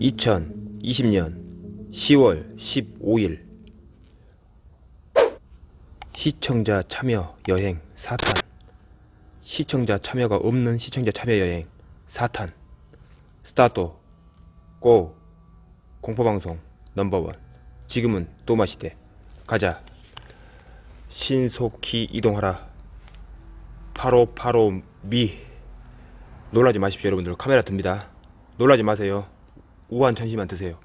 (2020년 10월 15일) 시청자 참여 여행 사탄. 시청자 참여가 없는 시청자 참여 여행 사탄. 스타트 고 공포방송 넘버원. 지금은 또마시대. 가자 신속히 이동하라. 파로파로 미. 놀라지 마십시오 여러분들. 카메라 듭니다. 놀라지 마세요. 우한 천시만 드세요.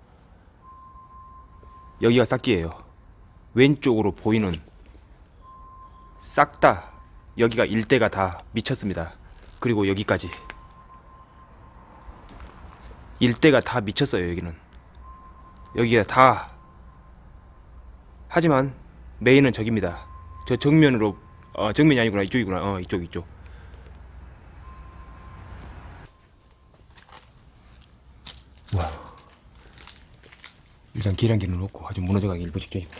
여기가 싹기예요. 왼쪽으로 보이는 싹 다 여기가 일대가 다 미쳤습니다. 그리고 여기까지. 일대가 다 미쳤어요 여기는. 여기가 다. 하지만 메인은 저깁니다 저 정면으로 어 정면이 아니구나 이쪽이구나 어 이쪽 이쪽 와 일단 계량기는 놓고 아주 무너져가기 일부 직전이고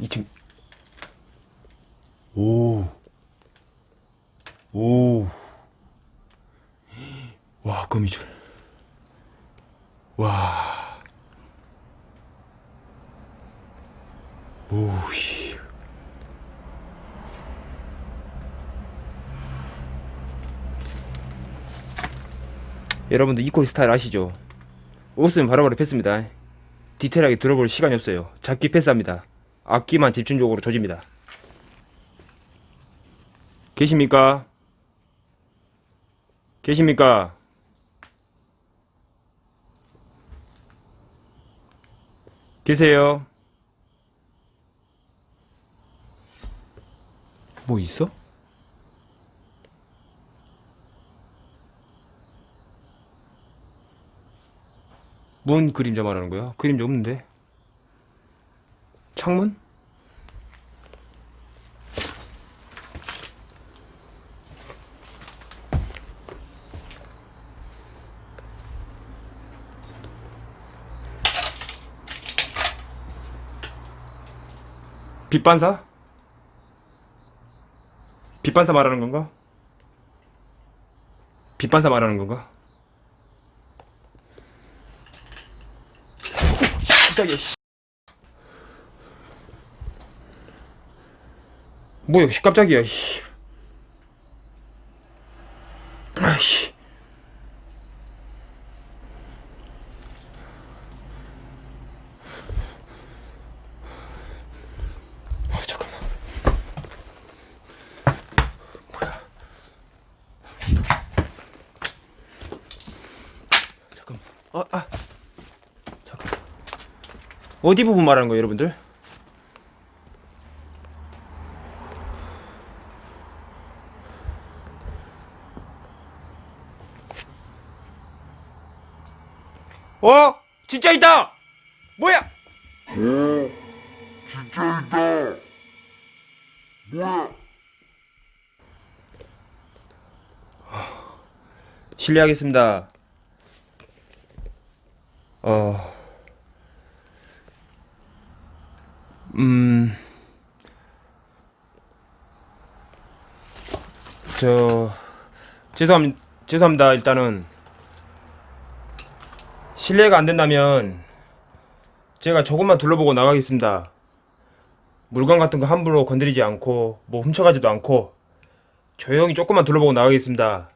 이층 오. 오. 와, 거미줄. 와. 오, 씨. 여러분들 이코리 스타일 아시죠? 옷은 바로바로 뺐습니다. 디테일하게 들어볼 시간이 없어요. 잡기 패스합니다. 악기만 집중적으로 조집니다. 계십니까? 계십니까? 계세요? 뭐 있어? 뭔 그림자 말하는 거야? 그림자 없는데? 창문? 빛반사? 빛반사 말하는 건가? 빛반사 말하는 건가? 깜짝이야 씨. 뭐야 씨, 깜짝이야 씨. 아이씨 아 잠깐만 뭐야 잠깐만 아, 아. 잠깐 어디 부분 말하는 거예요 여러분들? 어? 진짜 있다! 뭐야? 어, 진짜 있다. 뭐야? 실례하겠습니다. 어, 음, 저, 죄송합니다. 죄송합니다. 일단은, 실례가 안 된다면, 제가 조금만 둘러보고 나가겠습니다. 물건 같은 거 함부로 건드리지 않고, 뭐 훔쳐가지도 않고, 조용히 조금만 둘러보고 나가겠습니다.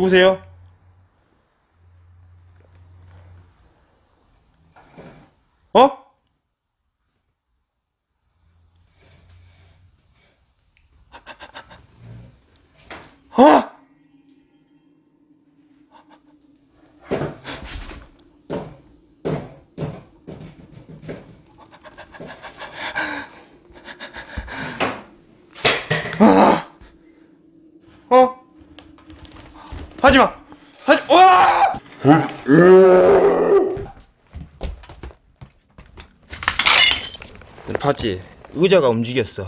누구세요? 어? 어? 하지마! 하지, 와! 봤지? 의자가 움직였어.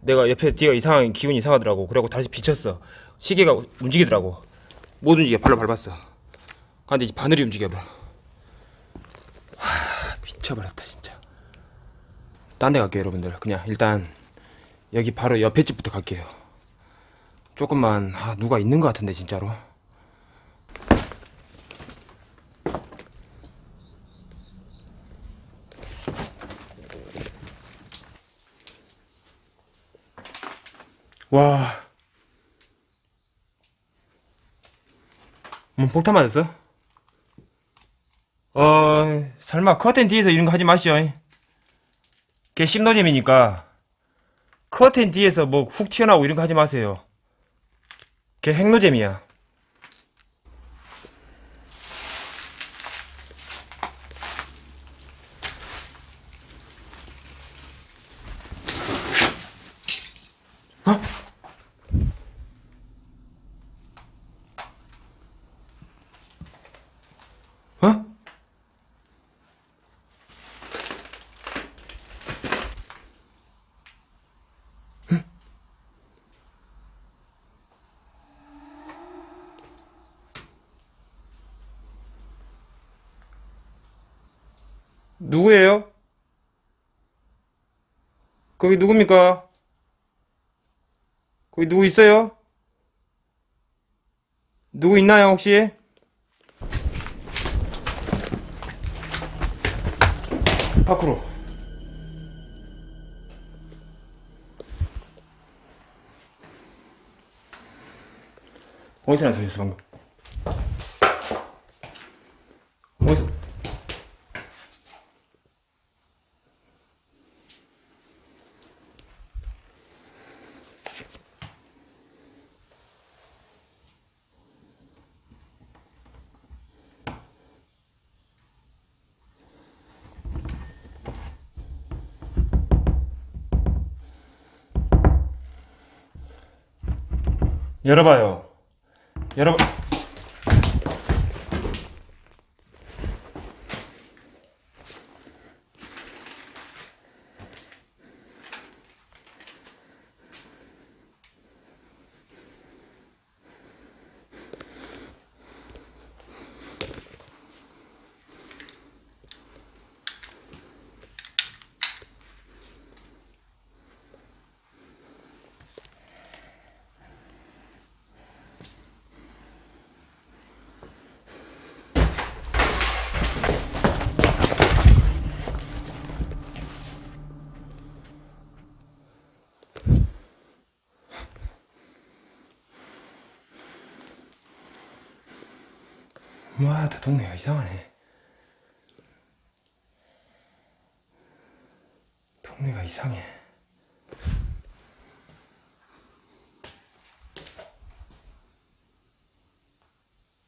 내가 옆에 뒤가 이상하게 기분이 이상하더라고. 그래고 다시 비쳤어. 시계가 움직이더라고. 못 움직여. 발로 밟았어. 근데 이제 바늘이 움직여봐. 와, 미쳐버렸다 진짜. 딴 데 갈게요 여러분들. 그냥 일단 여기 바로 옆에 집부터 갈게요. 조금만 아, 누가 있는 것 같은데 진짜로. 와. 뭐 폭탄 맞았어? 어, 설마 커튼 뒤에서 이런 거 하지 마시오. 걔 심노잼이니까 커튼 뒤에서 뭐 훅 튀어나오고 이런 거 하지 마세요. 걔 핵노잼이야. 어? 누구예요? 거기 누굽니까? 거기 누구 있어요? 누구 있나요, 혹시? 밖으로. 어디서 난 소리였어, 방금? 열어봐요. 열어. 와, 다 동네가 이상하네. 동네가 이상해.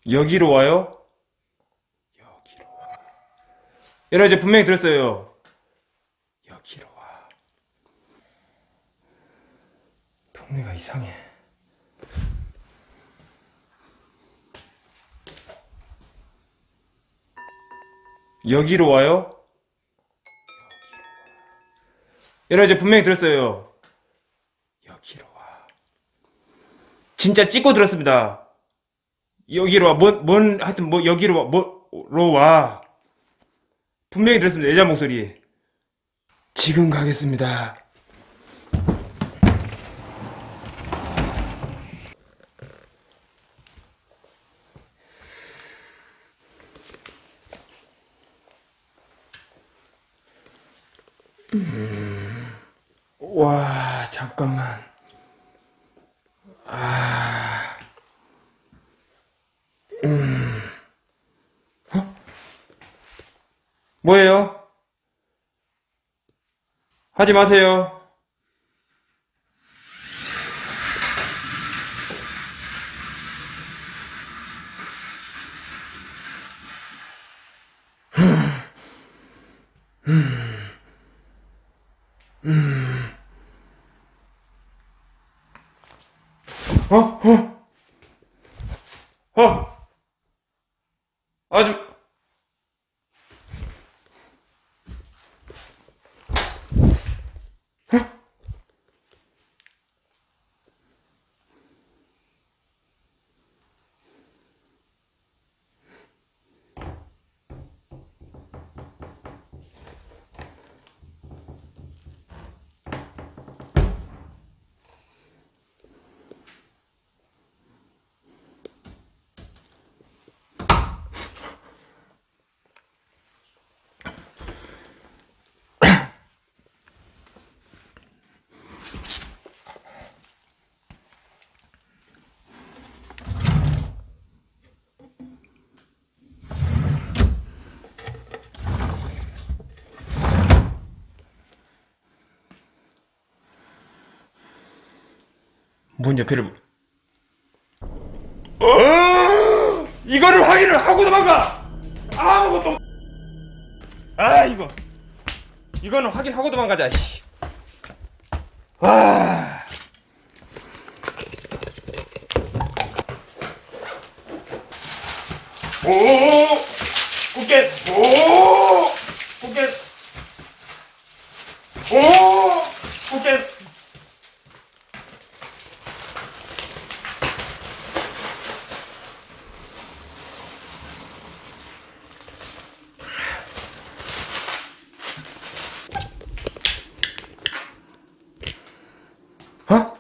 여기로 와요? 여기로 와. 여러분 이제 분명히 들었어요. 여기로 와. 동네가 이상해. 여기로 와요? 여러분 이제 분명히 들었어요. 여기로 와. 진짜 찍고 들었습니다. 여기로 와. 뭔, 뭔, 하여튼 뭐, 여기로 와. 뭐로 와. 분명히 들었습니다. 여자 목소리. 지금 가겠습니다. 음. 와, 잠깐만. 아. 음. 어? 뭐예요? 하지 마세요. 어? 어? 아주 문 옆에를 어! 이거를 확인을 하고 도망가 아무것도 없- 아 이거 이거는 확인하고 도망가자 씨. 와 오! 꽃게! 오! 꽃게! 오! 꽃게! 어?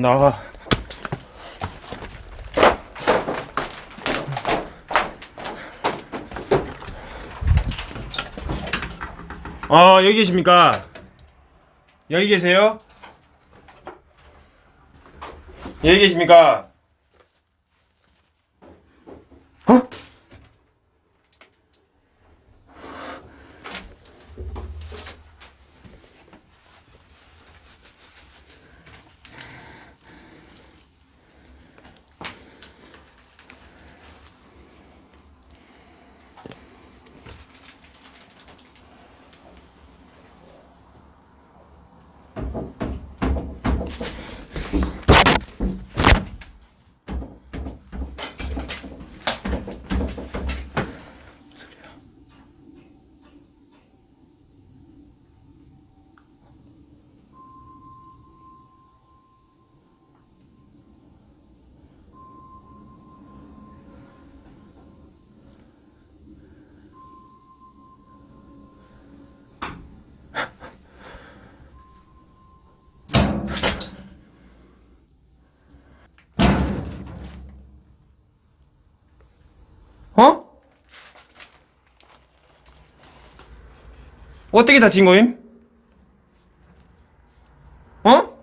나가. 아, 여기 계십니까? 여기 계세요? 여기 계십니까? 어? 어떻게 다친 거임? 어?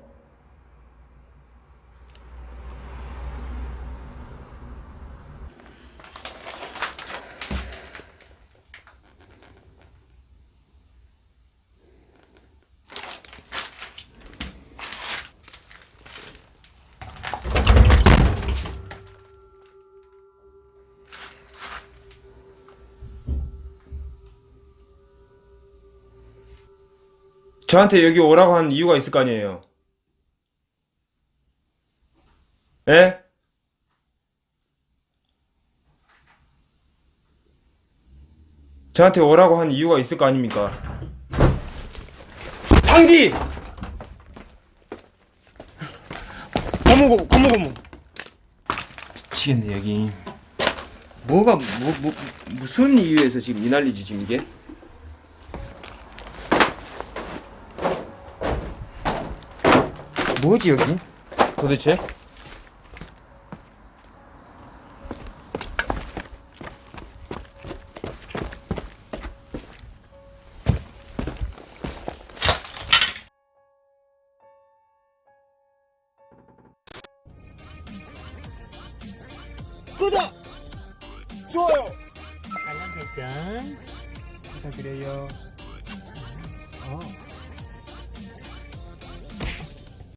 저한테 여기 오라고 한 이유가 있을 거 아니에요. 예? 저한테 오라고 한 이유가 있을 거 아닙니까? 상디! 어머, 어머, 어머. 미치겠네, 여기. 뭐가, 뭐, 뭐, 무슨 이유에서 지금 이 난리지, 지금 이게? 뭐지, 여기? 도대체?